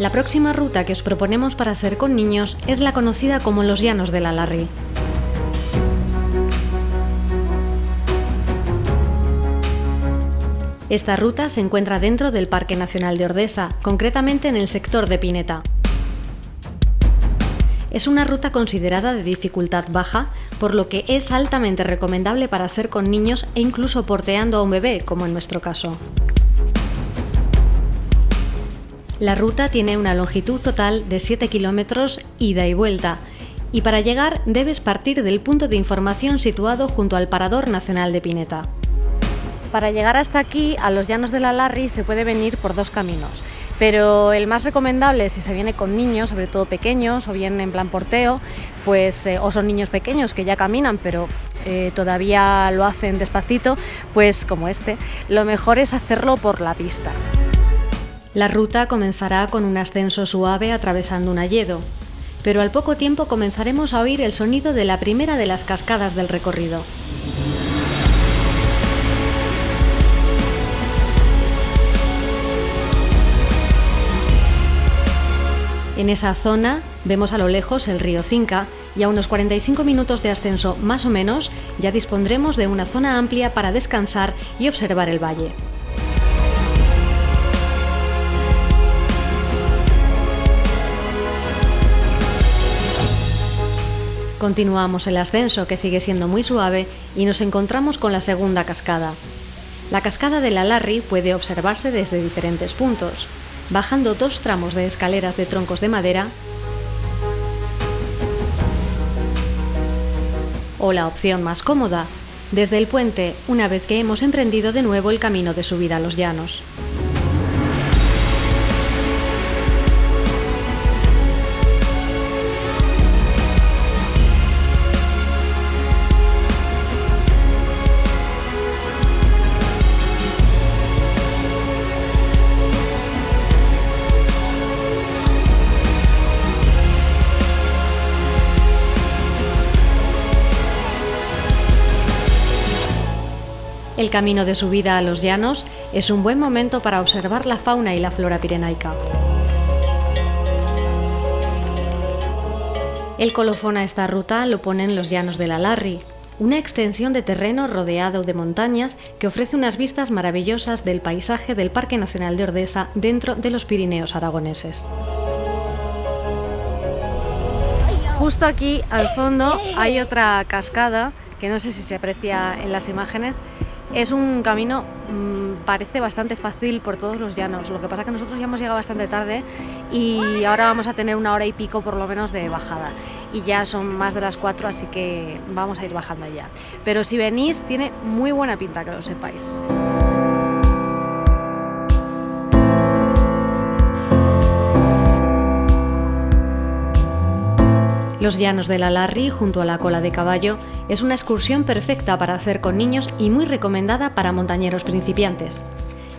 La próxima ruta que os proponemos para hacer con niños es la conocida como los Llanos de la Larry. Esta ruta se encuentra dentro del Parque Nacional de Ordesa, concretamente en el sector de Pineta. Es una ruta considerada de dificultad baja, por lo que es altamente recomendable para hacer con niños e incluso porteando a un bebé, como en nuestro caso. La ruta tiene una longitud total de 7 kilómetros ida y vuelta, y para llegar debes partir del punto de información situado junto al Parador Nacional de Pineta. Para llegar hasta aquí, a los llanos de la Larry, se puede venir por dos caminos, pero el más recomendable si se viene con niños, sobre todo pequeños, o bien en plan porteo, pues, eh, o son niños pequeños que ya caminan, pero eh, todavía lo hacen despacito, pues como este, lo mejor es hacerlo por la pista. La ruta comenzará con un ascenso suave atravesando un alledo, pero al poco tiempo comenzaremos a oír el sonido de la primera de las cascadas del recorrido. En esa zona vemos a lo lejos el río Cinca y a unos 45 minutos de ascenso más o menos ya dispondremos de una zona amplia para descansar y observar el valle. Continuamos el ascenso que sigue siendo muy suave y nos encontramos con la segunda cascada. La cascada de la Larry puede observarse desde diferentes puntos bajando dos tramos de escaleras de troncos de madera o la opción más cómoda, desde el puente una vez que hemos emprendido de nuevo el camino de subida a los llanos. El camino de subida a los llanos es un buen momento para observar la fauna y la flora pirenaica. El colofón a esta ruta lo ponen los llanos de la Larry, una extensión de terreno rodeado de montañas que ofrece unas vistas maravillosas del paisaje del Parque Nacional de Ordesa dentro de los Pirineos aragoneses. Justo aquí al fondo hay otra cascada que no sé si se aprecia en las imágenes es un camino, mm, parece bastante fácil por todos los llanos, lo que pasa que nosotros ya hemos llegado bastante tarde y ahora vamos a tener una hora y pico por lo menos de bajada y ya son más de las cuatro así que vamos a ir bajando ya. Pero si venís tiene muy buena pinta que lo sepáis. Los llanos de la Larry, junto a la cola de caballo, es una excursión perfecta para hacer con niños y muy recomendada para montañeros principiantes.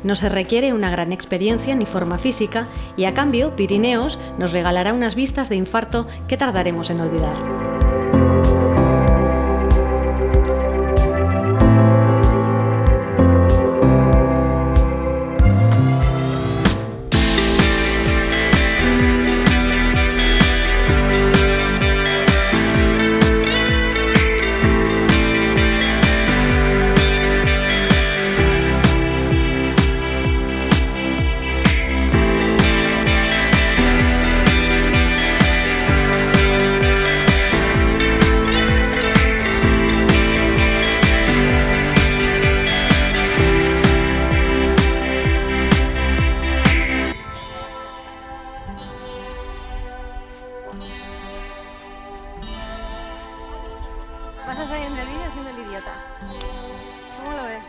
No se requiere una gran experiencia ni forma física y a cambio Pirineos nos regalará unas vistas de infarto que tardaremos en olvidar. Vas a salir en el vídeo haciendo el idiota. ¿Cómo lo ves?